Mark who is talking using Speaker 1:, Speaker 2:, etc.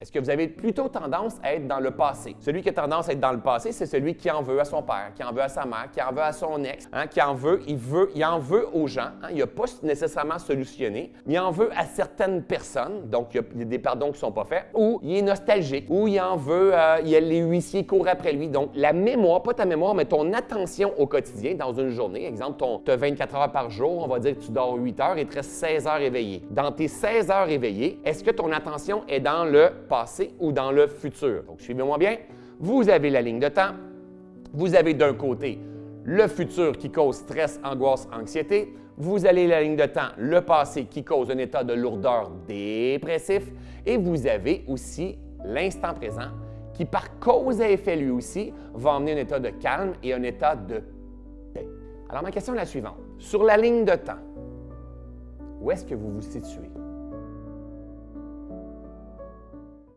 Speaker 1: Est-ce que vous avez plutôt tendance à être dans le passé? Celui qui a tendance à être dans le passé, c'est celui qui en veut à son père, qui en veut à sa mère, qui en veut à son ex, hein, qui en veut, il veut, il en veut aux gens. Hein, il n'a pas nécessairement solutionné, il en veut à certaines personnes, donc il y a des pardons qui ne sont pas faits, ou il est nostalgique, ou il en veut, euh, il y a les huissiers courent après lui. Donc la mémoire, pas ta mémoire, mais ton attention au quotidien dans une journée. Exemple, tu as 24 heures par jour, on va dire que tu dors 8 heures et tu restes 16 heures éveillé. Dans tes 16 heures éveillées, est-ce que ton attention est dans le passé ou dans le futur. Donc, suivez-moi bien. Vous avez la ligne de temps. Vous avez d'un côté le futur qui cause stress, angoisse, anxiété. Vous avez la ligne de temps, le passé qui cause un état de lourdeur dépressif. Et vous avez aussi l'instant présent qui, par cause et effet lui aussi, va emmener un état de calme et un état de Alors, ma question est la suivante. Sur la ligne de temps, où est-ce que vous vous situez?